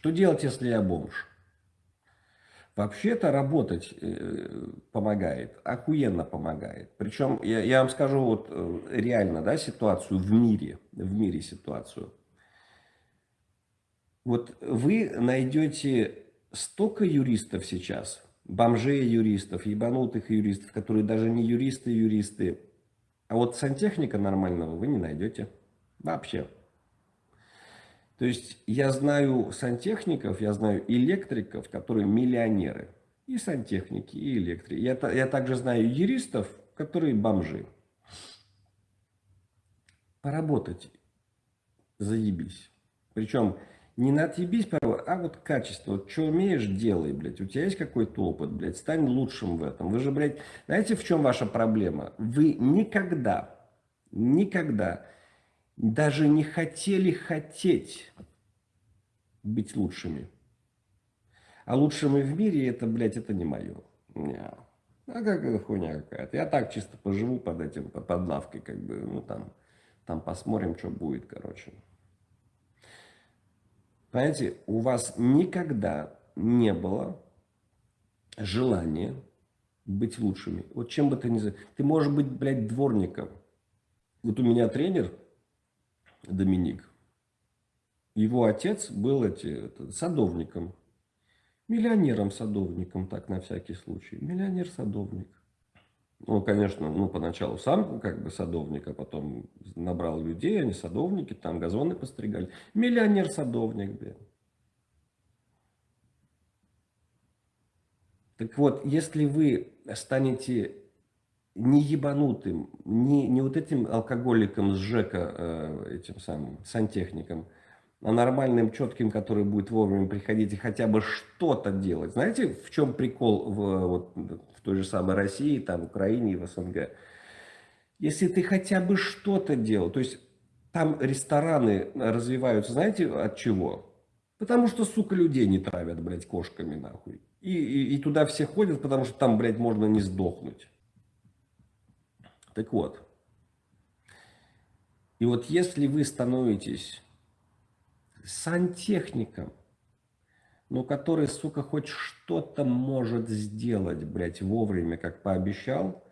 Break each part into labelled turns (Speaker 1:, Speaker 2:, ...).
Speaker 1: Что делать, если я бомж? Вообще-то работать э, помогает, охуенно помогает. Причем я, я вам скажу вот э, реально, да, ситуацию в мире, в мире ситуацию. Вот вы найдете столько юристов сейчас, бомжей юристов, ебанутых юристов, которые даже не юристы-юристы, а вот сантехника нормального вы не найдете вообще. То есть я знаю сантехников, я знаю электриков, которые миллионеры. И сантехники, и электрики. Я, я также знаю юристов, которые бомжи. Поработать. Заебись. Причем не на отъебись, а вот качество. Вот что умеешь, делай, блядь. У тебя есть какой-то опыт, блядь. Стань лучшим в этом. Вы же, блядь, знаете, в чем ваша проблема? Вы никогда, никогда даже не хотели хотеть быть лучшими. А лучшими в мире, это, блядь, это не мое. Не. А как это хуйня какая-то. Я так чисто поживу под этим, под лавкой, как бы, ну там, там посмотрим, что будет, короче. Понимаете, у вас никогда не было желания быть лучшими. Вот чем бы ты ни... Ты можешь быть, блядь, дворником. Вот у меня тренер, Доминик. Его отец был эти, садовником. Миллионером-садовником, так на всякий случай. Миллионер-садовник. Ну, конечно, ну, поначалу сам как бы садовник, а потом набрал людей, они садовники, там газоны постригали. Миллионер-садовник, блин. Так вот, если вы станете не ебанутым, не, не вот этим алкоголиком с ЖЭКа, э, этим самым сантехником, а нормальным, четким, который будет вовремя приходить и хотя бы что-то делать. Знаете, в чем прикол в, вот, в той же самой России, там, Украине и в СНГ? Если ты хотя бы что-то делал, то есть там рестораны развиваются, знаете, от чего? Потому что, сука, людей не травят, блядь, кошками, нахуй. И, и, и туда все ходят, потому что там, блядь, можно не сдохнуть. Так вот. И вот если вы становитесь сантехником, но который, сука, хоть что-то может сделать, блядь, вовремя, как пообещал,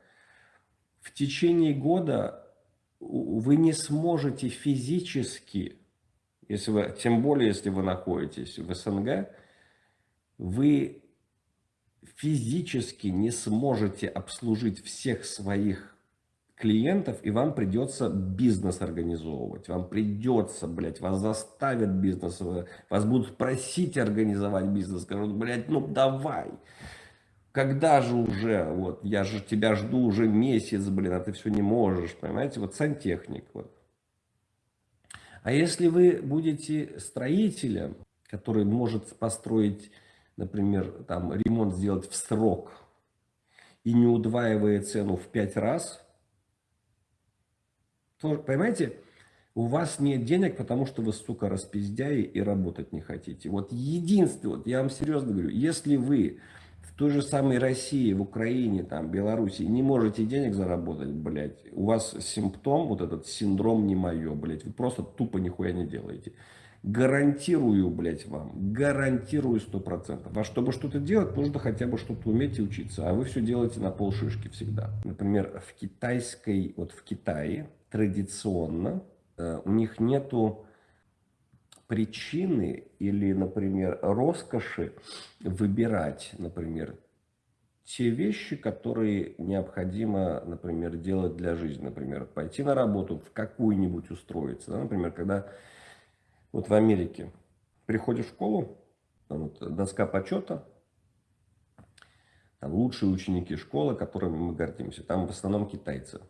Speaker 1: в течение года вы не сможете физически, если вы, тем более, если вы находитесь в СНГ, вы физически не сможете обслужить всех своих клиентов, и вам придется бизнес организовывать. Вам придется, блядь, вас заставят бизнес, вас будут просить организовать бизнес. Скажут, блядь, ну давай. Когда же уже, вот, я же тебя жду уже месяц, блин, а ты все не можешь, понимаете? Вот сантехник, вот. А если вы будете строителем, который может построить, например, там, ремонт сделать в срок, и не удваивая цену в пять раз, понимаете, у вас нет денег, потому что вы, сука, распиздяи и работать не хотите. Вот единственное, вот я вам серьезно говорю, если вы в той же самой России, в Украине, там, Белоруссии не можете денег заработать, блядь, у вас симптом, вот этот синдром не мое, блядь, вы просто тупо нихуя не делаете. Гарантирую, блядь, вам, гарантирую сто процентов. А чтобы что-то делать, нужно хотя бы что-то уметь и учиться. А вы все делаете на полшишки всегда. Например, в китайской, вот в Китае, традиционно, э, у них нету причины или, например, роскоши выбирать, например, те вещи, которые необходимо, например, делать для жизни. Например, пойти на работу, в какую-нибудь устроиться. Да? Например, когда вот в Америке приходишь в школу, там вот доска почета, там лучшие ученики школы, которыми мы гордимся, там в основном китайцы.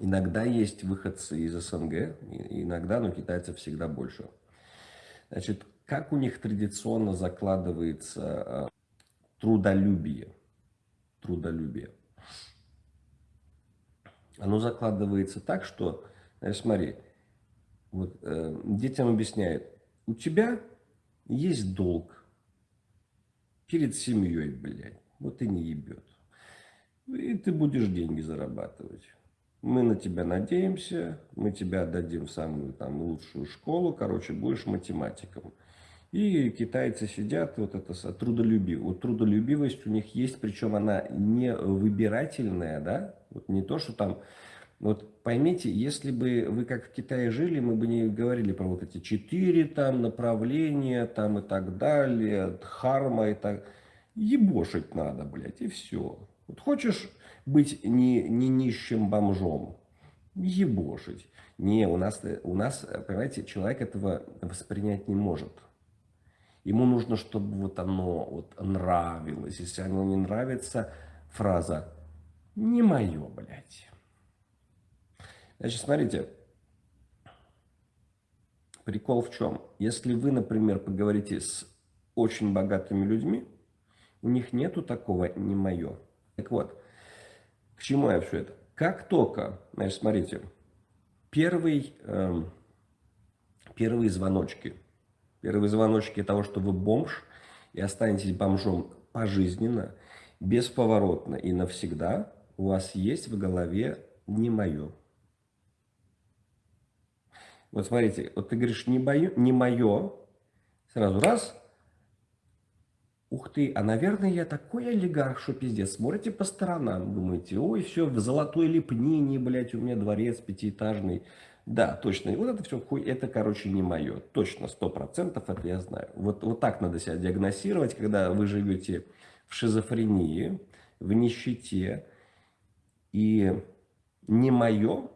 Speaker 1: Иногда есть выходцы из СНГ, иногда, но китайцев всегда больше. Значит, как у них традиционно закладывается а, трудолюбие? Трудолюбие. Оно закладывается так, что, знаешь, смотри, вот, э, детям объясняют, у тебя есть долг перед семьей, блядь, вот и не ебет. И ты будешь деньги зарабатывать мы на тебя надеемся, мы тебя отдадим в самую там лучшую школу, короче, будешь математиком. И китайцы сидят, вот это трудолюбивость. Вот трудолюбивость у них есть, причем она не выбирательная, да, вот не то, что там, вот поймите, если бы вы как в Китае жили, мы бы не говорили про вот эти четыре там направления там и так далее, харма и так, ебошить надо, блядь, и все. Вот хочешь быть не, не нищим бомжом, ебошить. Не, у нас, у нас, понимаете, человек этого воспринять не может. Ему нужно, чтобы вот оно вот нравилось. Если оно не нравится, фраза «не мое, блядь». Значит, смотрите, прикол в чем? Если вы, например, поговорите с очень богатыми людьми, у них нету такого «не мое». Так вот, к чему я все это? Как только, значит, смотрите, первый, э, первые звоночки – Первые звоночки того, что вы бомж и останетесь бомжом пожизненно, бесповоротно и навсегда, у вас есть в голове не мое. Вот смотрите, вот ты говоришь не, бою, не мое, сразу раз, ух ты, а наверное я такой олигарх, что пиздец. Смотрите по сторонам, думаете, ой, все в золотой лепнине, блядь, у меня дворец пятиэтажный. Да, точно. Вот это все хуй, это, короче, не мое. Точно, сто процентов это я знаю. Вот, вот так надо себя диагностировать, когда вы живете в шизофрении, в нищете. И не мое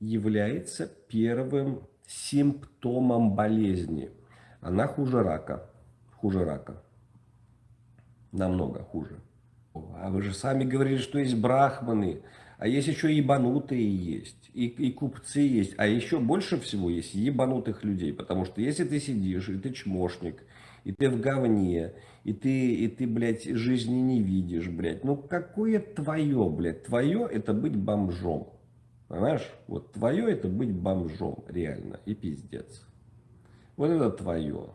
Speaker 1: является первым симптомом болезни. Она хуже рака. Хуже рака. Намного хуже. А вы же сами говорили, что есть брахманы. А есть еще ебанутые есть, и, и купцы есть, а еще больше всего есть ебанутых людей, потому что если ты сидишь, и ты чмошник, и ты в говне, и ты, и ты, блядь, жизни не видишь, блядь, ну какое твое, блядь, твое это быть бомжом, понимаешь, вот твое это быть бомжом, реально, и пиздец, вот это твое.